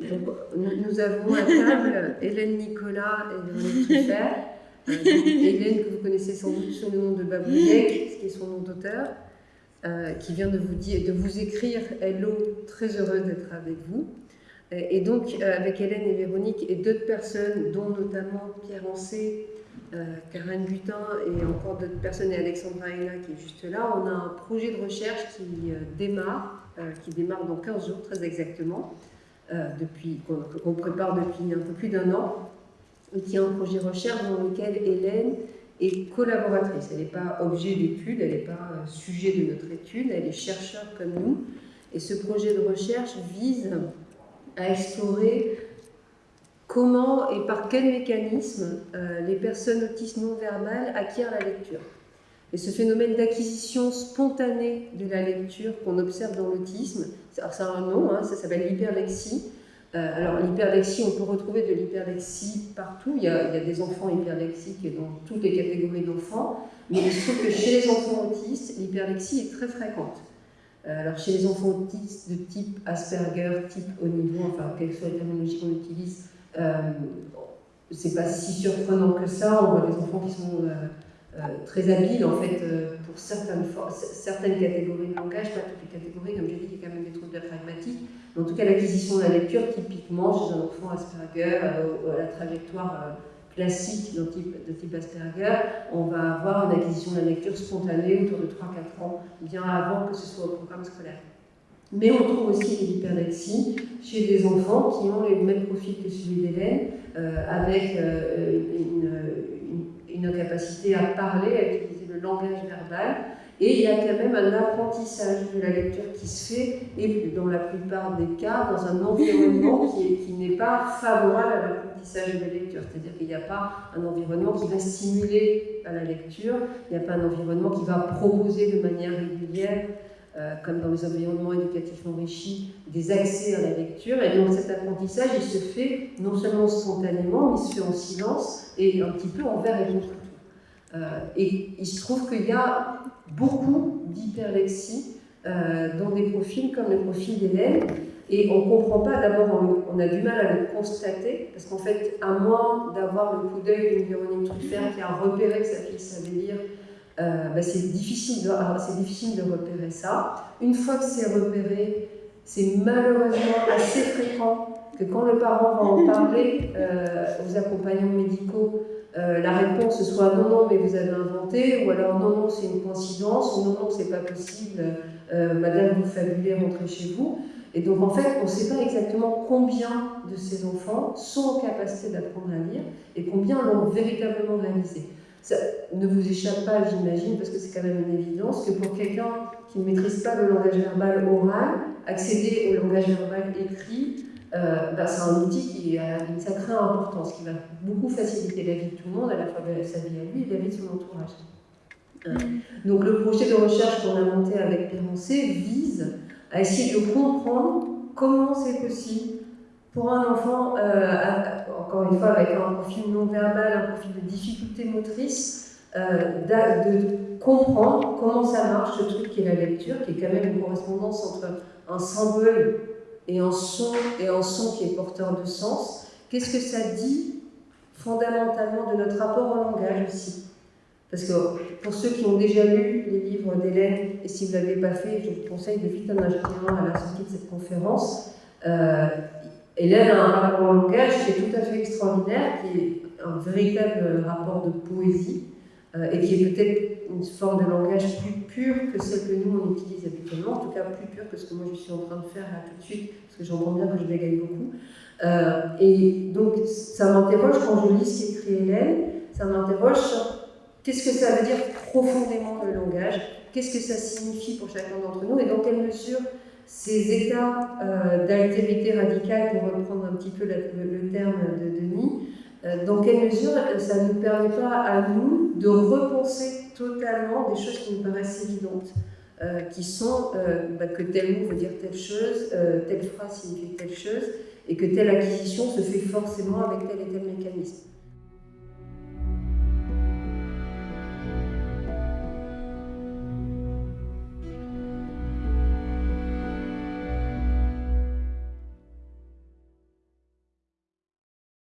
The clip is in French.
nous, avons à table Hélène Nicolas et Véronique Truffert. Euh, Hélène, que vous connaissez sans doute sous le nom de Babouillet, qui est son nom d'auteur, euh, qui vient de vous, écrire Hello, très heureuse d'être avec vous. Et donc, avec Hélène et Véronique et d'autres personnes, dont notamment Pierre euh, Karen Butin et encore d'autres personnes, et Alexandra Hena qui est juste là, on a un projet de recherche qui euh, démarre, euh, qui démarre dans 15 jours très exactement, depuis qu'on prépare depuis un peu plus d'un an, qui est un projet de recherche dans lequel Hélène est collaboratrice. Elle n'est pas objet d'étude, elle n'est pas sujet de notre étude, elle est chercheur comme nous. Et ce projet de recherche vise à explorer comment et par quel mécanisme euh, les personnes autistes non verbales acquièrent la lecture. Et ce phénomène d'acquisition spontanée de la lecture qu'on observe dans l'autisme, ça a un nom, hein, ça s'appelle l'hyperlexie. Euh, alors l'hyperlexie, on peut retrouver de l'hyperlexie partout, il y, a, des enfants hyperlexiques dans toutes les catégories d'enfants, mais il se trouve que chez les enfants autistes, l'hyperlexie est très fréquente. Euh, alors chez les enfants autistes de type Asperger, type haut enfin quelle soit la terminologie qu'on utilise, euh, c'est pas si surprenant que ça. On voit des enfants qui sont euh, très habiles en fait pour certaines, certaines catégories de langage, pas toutes les catégories, comme j'ai dit, il y a quand même des troubles pragmatiques. Mais en tout cas, l'acquisition de la lecture, typiquement chez un enfant Asperger, à la trajectoire classique de type, de type Asperger, on va avoir une acquisition de la lecture spontanée autour de 3-4 ans, bien avant que ce soit au programme scolaire. Mais on trouve aussi des hyperlexie chez des enfants qui ont le même profil que celui d'Hélène, euh, avec euh, une, une, incapacité à parler, à utiliser le langage verbal. Et il y a quand même un apprentissage de la lecture qui se fait, et dans la plupart des cas, dans un environnement qui n'est pas favorable à l'apprentissage de la lecture. C'est-à-dire qu'il n'y a pas un environnement qui va stimuler la lecture, il n'y a pas un environnement qui va proposer de manière régulière euh, comme dans les environnements éducatifs enrichis, des accès à la lecture. Et donc cet apprentissage, il se fait non seulement spontanément, mais il se fait en silence et un petit peu envers et contre tout. Euh, et il se trouve qu'il y a beaucoup d'hyperlexie euh, dans des profils comme le profil d'Hélène. Et on ne comprend pas, d'abord, on, a du mal à le constater, parce qu'en fait, à moins d'avoir le coup d'œil d'une Véronique Truffert qui a repéré que sa fille savait lire, euh, ben, c'est difficile, de, difficile de repérer ça. Une fois que c'est repéré, c'est malheureusement assez fréquent que quand le parent va en parler euh, aux accompagnants médicaux, euh, la réponse soit non, non, mais vous avez inventé, ou alors non, non, c'est une coïncidence, ou non, non, c'est pas possible, madame, vous fabulez, rentrez chez vous. Et donc en fait, on ne sait pas exactement combien de ces enfants sont en capacité d'apprendre à lire et combien l'ont véritablement réalisé. Ça ne vous échappe pas, j'imagine, parce que c'est quand même une évidence, que pour quelqu'un qui ne maîtrise pas le langage verbal oral, accéder au langage verbal écrit, euh, bah, c'est un outil qui a une sacrée importance, qui va beaucoup faciliter la vie de tout le monde, à la fois sa vie à lui et la vie de son entourage. Euh, donc le projet de recherche qu'on a monté avec Pérancé vise à essayer de comprendre comment c'est possible pour un enfant, euh, encore une fois, avec un profil non verbal, un profil de difficulté motrice, euh, de comprendre comment ça marche, ce truc qui est la lecture, qui est quand même une correspondance entre un symbole et un son, et un son qui est porteur de sens. Qu'est-ce que ça dit fondamentalement de notre rapport au langage aussi? Parce que pour ceux qui ont déjà lu les livres d'Hélène, et si vous ne l'avez pas fait, je vous conseille de vite en acheter un à la sortie de cette conférence. Euh, Hélène a un rapport au langage qui est tout à fait extraordinaire, qui est un véritable rapport de poésie, euh, et qui est peut-être une forme de langage plus pure que celle que nous on utilise habituellement, en tout cas plus pure que ce que moi je suis en train de faire là tout de suite, parce que j'entends bien que je bégaye beaucoup. Euh, et donc ça m'interroge quand je lis ce qu'écrit Hélène, ça m'interroge sur qu'est-ce que ça veut dire profondément le langage, qu'est-ce que ça signifie pour chacun d'entre nous, et dans quelle mesure ces états euh, d'altérité radicale, pour reprendre un petit peu le, terme de Denis, euh, dans quelle mesure ça ne nous permet pas à nous de repenser totalement des choses qui nous paraissent évidentes, euh, qui sont bah, que tel mot veut dire telle chose, telle phrase signifie telle chose, et que telle acquisition se fait forcément avec tel et tel mécanisme.